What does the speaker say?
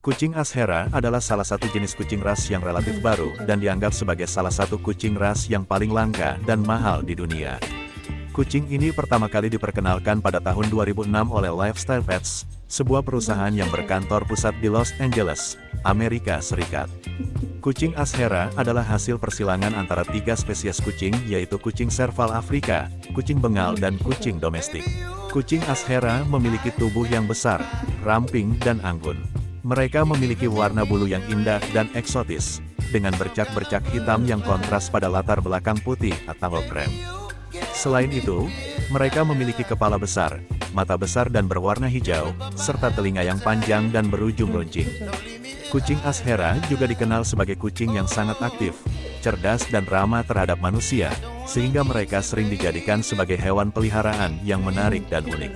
Kucing Ashera adalah salah satu jenis kucing ras yang relatif baru dan dianggap sebagai salah satu kucing ras yang paling langka dan mahal di dunia. Kucing ini pertama kali diperkenalkan pada tahun 2006 oleh Lifestyle Pets, sebuah perusahaan yang berkantor pusat di Los Angeles, Amerika Serikat. Kucing Ashera adalah hasil persilangan antara tiga spesies kucing yaitu kucing serval Afrika, kucing bengal dan kucing domestik. Kucing Ashera memiliki tubuh yang besar, ramping dan anggun. Mereka memiliki warna bulu yang indah dan eksotis, dengan bercak-bercak hitam yang kontras pada latar belakang putih atau krem. Selain itu, mereka memiliki kepala besar, mata besar dan berwarna hijau, serta telinga yang panjang dan berujung runcing. Kucing Ashera juga dikenal sebagai kucing yang sangat aktif, cerdas dan ramah terhadap manusia, sehingga mereka sering dijadikan sebagai hewan peliharaan yang menarik dan unik.